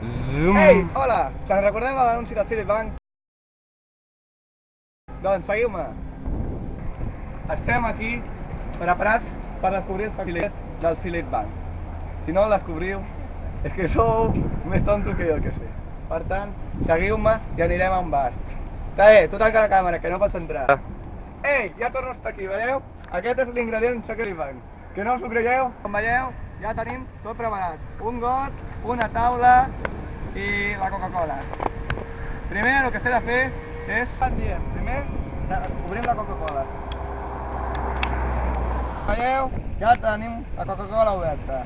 Zoom. Ei, hola! Se'n recordeu de l'anunci del Citibank? Doncs seguiu-me. Estem aquí preparats per descobrir el secret del Silit Bank. Si no el descobriu, és que sou més tontos que jo que sé. Per tant, seguiu-me i anirem a un bar. Tae, tu tanca la càmera, que no pots entrar. Ei, ja torno a estar aquí, veieu? Aquest és l'ingredient secret del banc. Que no us ho creieu? Com veieu, ja tenim tot preparat. Un got, una taula i la Coca-Cola. Primer el que s'ha de fer és... Estan dient, primer obrim la Coca-Cola. Veieu? Ja tenim la Coca-Cola oberta.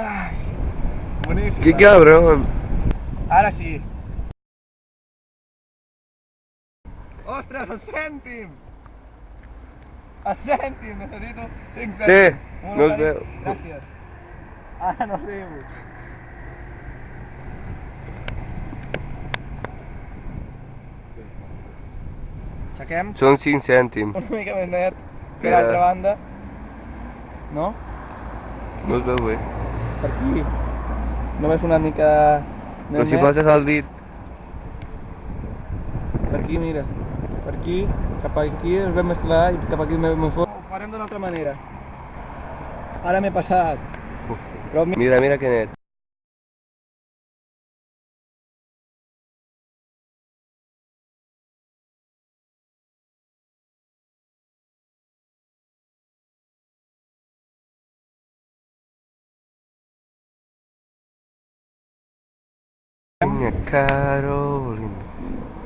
Ai, boníssima. Qué cabrón. Ara sí. Ostres, el cèntim! El cèntim, necessito 5 cèntims. Sí, no es veu. Gràcies. Ara no riu. Aixequem Son 5 cèntims. una mica més net que l'altra banda. No? No es veu bé. Per aquí. Només una mica... Però si net. passes el dit... Per aquí, mira. Per aquí, cap aquí es ve més clar i cap aquí es més fort. Ho farem d'una altra manera. Ara m'he passat. Però mi- Mira, mira que net. Carolina.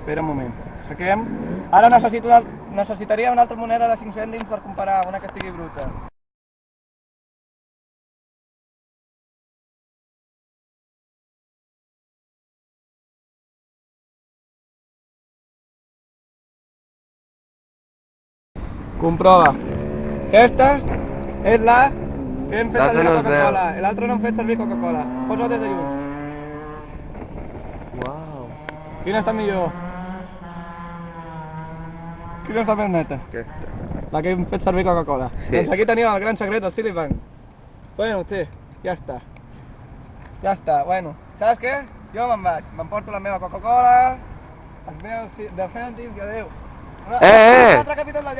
Espera un moment. Saquem. Ara necessito una, necessitaria una altra moneda de 5 cèntims per comparar una que estigui bruta. Comprova. Aquesta és la que hem fet servir la es. Coca-Cola. L'altra no hem fet servir Coca-Cola. Posa-ho des de lluny. Wow. Quina està millor? Quina està més neta? Aquesta. La que hem fet servir Coca-Cola. Sí. Doncs aquí teniu el gran secret del. Bueno, té, ja està. Ja està, bueno. Saps què? Jo me'n vaig, m'emporto la meva Coca-Cola, els meus ci- 10 cèntims i. Una, Eh, eh! Un altre capítol del